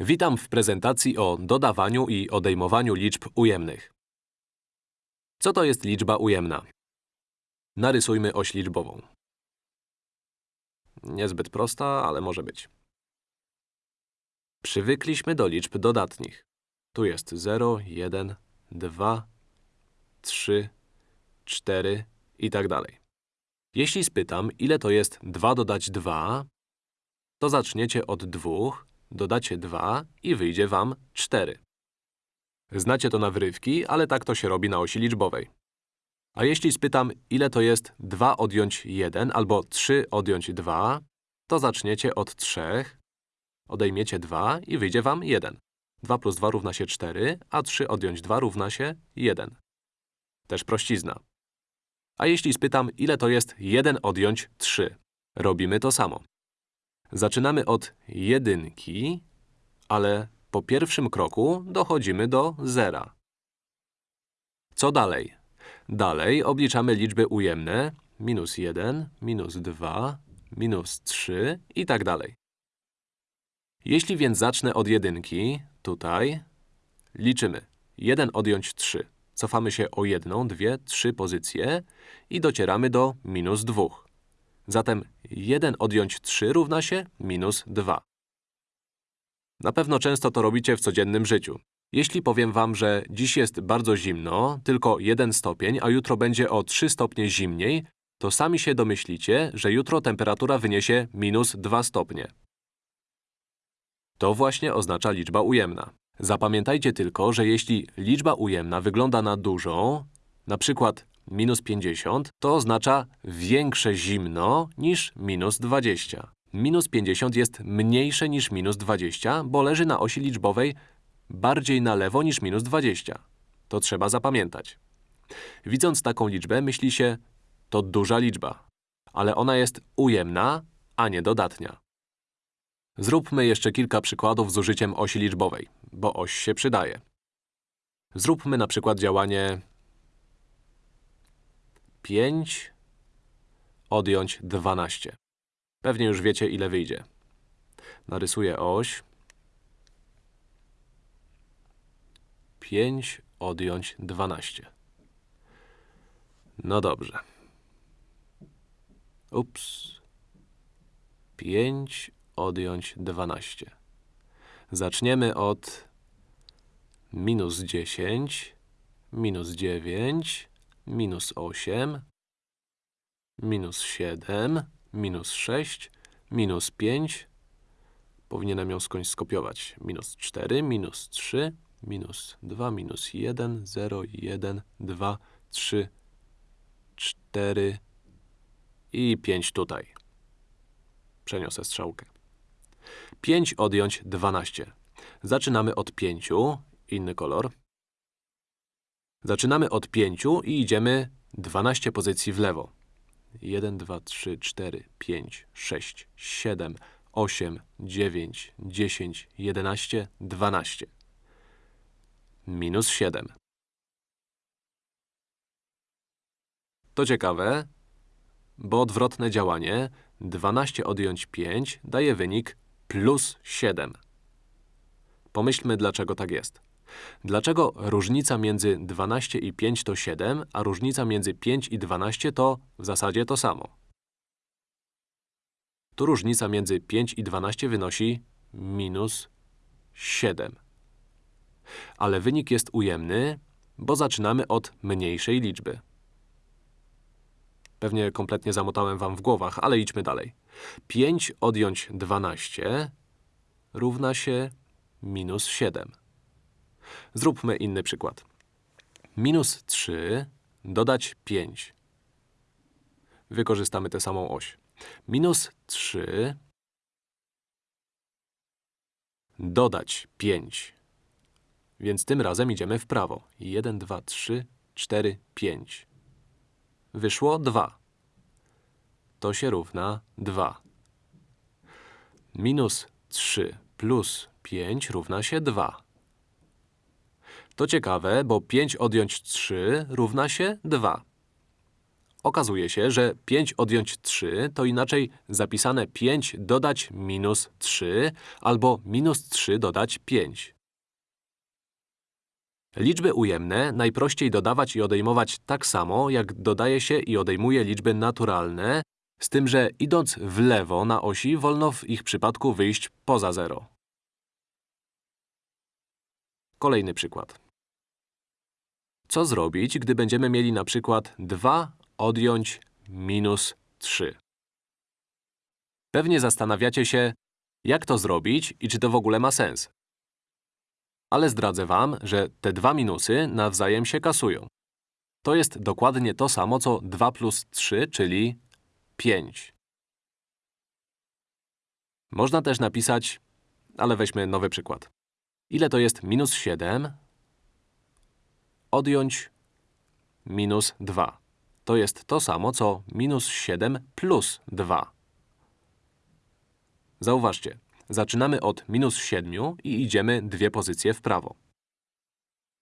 Witam w prezentacji o dodawaniu i odejmowaniu liczb ujemnych. Co to jest liczba ujemna? Narysujmy oś liczbową. Niezbyt prosta, ale może być. Przywykliśmy do liczb dodatnich. Tu jest 0, 1, 2, 3, 4 i tak dalej. Jeśli spytam, ile to jest 2 dodać 2, to zaczniecie od 2, dodacie 2 i wyjdzie wam 4. Znacie to na wyrywki, ale tak to się robi na osi liczbowej. A jeśli spytam, ile to jest 2 odjąć 1 albo 3 odjąć 2, to zaczniecie od 3, odejmiecie 2 i wyjdzie wam 1. 2 plus 2 równa się 4, a 3 odjąć 2 równa się 1. Też prościzna. A jeśli spytam, ile to jest 1 odjąć 3, robimy to samo. Zaczynamy od jedynki, ale po pierwszym kroku dochodzimy do zera. Co dalej? Dalej obliczamy liczby ujemne minus 1, minus 2, minus 3 i tak dalej. Jeśli więc zacznę od jedynki, tutaj, liczymy 1 odjąć 3. Cofamy się o jedną, dwie, trzy pozycje i docieramy do minus 2. Zatem 1 odjąć 3 równa się minus 2. Na pewno często to robicie w codziennym życiu. Jeśli powiem wam, że dziś jest bardzo zimno, tylko 1 stopień, a jutro będzie o 3 stopnie zimniej, to sami się domyślicie, że jutro temperatura wyniesie minus 2 stopnie. To właśnie oznacza liczba ujemna. Zapamiętajcie tylko, że jeśli liczba ujemna wygląda na dużą, na przykład minus 50, to oznacza większe zimno niż minus 20. Minus 50 jest mniejsze niż minus 20, bo leży na osi liczbowej bardziej na lewo niż minus 20. To trzeba zapamiętać. Widząc taką liczbę, myśli się, to duża liczba. Ale ona jest ujemna, a nie dodatnia. Zróbmy jeszcze kilka przykładów z użyciem osi liczbowej, bo oś się przydaje. Zróbmy na przykład działanie 5 odjąć 12. Pewnie już wiecie, ile wyjdzie. Narysuję oś. 5 odjąć 12. No dobrze. Ups. 5 odjąć 12. Zaczniemy od minus 10, minus 9, minus 8, minus 7, minus 6, minus 5. Powinienem ją skądś skopiować. Minus 4, minus 3, minus 2, minus 1, 0, 1, 2, 3, 4 i 5 tutaj. Przeniosę strzałkę. 5 odjąć 12. Zaczynamy od 5, inny kolor. Zaczynamy od 5 i idziemy 12 pozycji w lewo. 1, 2, 3, 4, 5, 6, 7, 8, 9, 10, 11, 12. Minus 7. To ciekawe, bo odwrotne działanie 12 odjąć 5 daje wynik plus 7. Pomyślmy, dlaczego tak jest. Dlaczego różnica między 12 i 5 to 7, a różnica między 5 i 12 to w zasadzie to samo? Tu różnica między 5 i 12 wynosi minus 7. Ale wynik jest ujemny, bo zaczynamy od mniejszej liczby. Pewnie kompletnie zamotałem wam w głowach, ale idźmy dalej. 5 odjąć 12 równa się minus 7. Zróbmy inny przykład. Minus 3 dodać 5. Wykorzystamy tę samą oś. Minus 3 dodać 5. Więc tym razem idziemy w prawo. 1, 2, 3, 4, 5. Wyszło 2. To się równa 2. Minus 3 plus 5 równa się 2. To ciekawe, bo 5 odjąć 3 równa się 2. okazuje się, że 5 odjąć 3 to inaczej zapisane 5 dodać minus 3 albo minus 3 dodać 5. Liczby ujemne najprościej dodawać i odejmować tak samo, jak dodaje się i odejmuje liczby naturalne, z tym, że idąc w lewo na osi, wolno w ich przypadku wyjść poza zero. Kolejny przykład. Co zrobić, gdy będziemy mieli na przykład 2 odjąć minus 3? Pewnie zastanawiacie się, jak to zrobić i czy to w ogóle ma sens. Ale zdradzę wam, że te dwa minusy nawzajem się kasują. To jest dokładnie to samo, co 2 plus 3, czyli 5. Można też napisać, ale weźmy nowy przykład. Ile to jest minus 7 odjąć minus 2? To jest to samo, co minus 7 plus 2. Zauważcie, zaczynamy od minus 7 i idziemy dwie pozycje w prawo.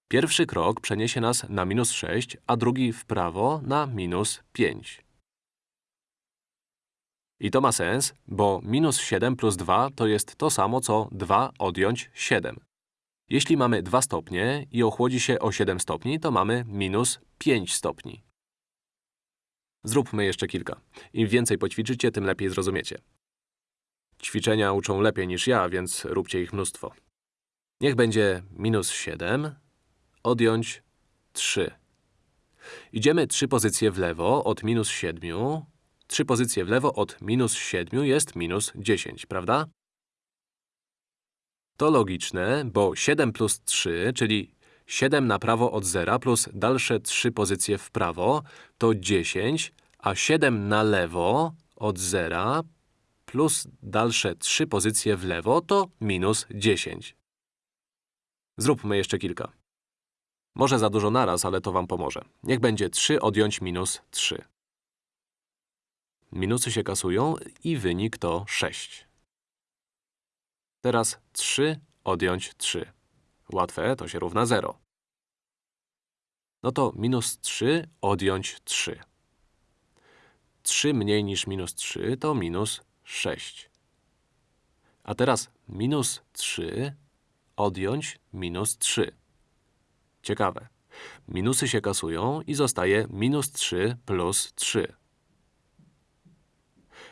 Pierwszy krok przeniesie nas na minus 6, a drugi w prawo na minus 5. I to ma sens, bo minus 7 plus 2 to jest to samo, co 2 odjąć 7. Jeśli mamy 2 stopnie i ochłodzi się o 7 stopni, to mamy minus 5 stopni. Zróbmy jeszcze kilka. Im więcej poćwiczycie, tym lepiej zrozumiecie. Ćwiczenia uczą lepiej niż ja, więc róbcie ich mnóstwo. Niech będzie minus 7 odjąć 3. Idziemy trzy pozycje w lewo od minus 7. Trzy pozycje w lewo od minus 7 jest minus 10, prawda? To logiczne, bo 7 plus 3, czyli 7 na prawo od zera plus dalsze 3 pozycje w prawo, to 10, a 7 na lewo od zera plus dalsze 3 pozycje w lewo to minus 10. Zróbmy jeszcze kilka. Może za dużo naraz, ale to wam pomoże. Niech będzie 3 odjąć minus 3. Minusy się kasują i wynik to 6. Teraz 3 odjąć 3. Łatwe, to się równa 0. No to minus 3 odjąć 3. 3 mniej niż minus 3 to minus 6. A teraz minus 3 odjąć minus 3. Ciekawe. Minusy się kasują i zostaje minus 3 plus 3.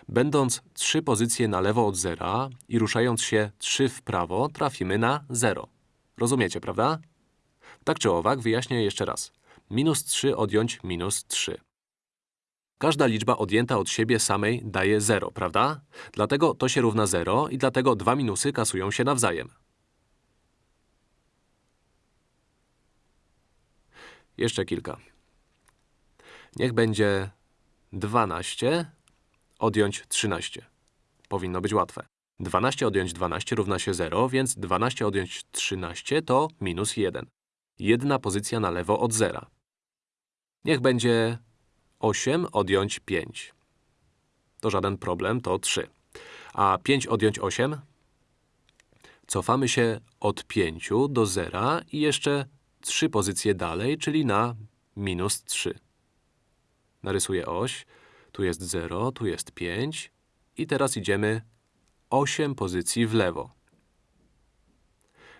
Będąc trzy pozycje na lewo od zera i ruszając się 3 w prawo, trafimy na 0. Rozumiecie, prawda? Tak czy owak, wyjaśnię jeszcze raz. Minus 3 odjąć minus 3. Każda liczba odjęta od siebie samej daje 0, prawda? Dlatego to się równa 0 i dlatego dwa minusy kasują się nawzajem. Jeszcze kilka. Niech będzie 12 odjąć 13. Powinno być łatwe. 12 odjąć 12 równa się 0, więc 12 odjąć 13 to minus 1. Jedna pozycja na lewo od zera. Niech będzie 8 odjąć 5. To żaden problem, to 3. A 5 odjąć 8? Cofamy się od 5 do 0 i jeszcze 3 pozycje dalej, czyli na minus 3. Narysuję oś. Tu jest 0, tu jest 5 i teraz idziemy 8 pozycji w lewo.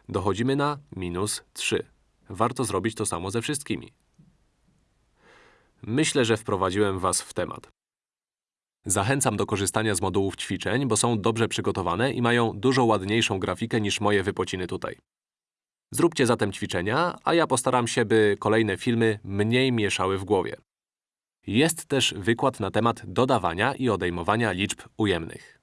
Dochodzimy na minus 3. Warto zrobić to samo ze wszystkimi. Myślę, że wprowadziłem Was w temat. Zachęcam do korzystania z modułów ćwiczeń, bo są dobrze przygotowane i mają dużo ładniejszą grafikę niż moje wypociny tutaj. Zróbcie zatem ćwiczenia, a ja postaram się, by kolejne filmy mniej mieszały w głowie. Jest też wykład na temat dodawania i odejmowania liczb ujemnych.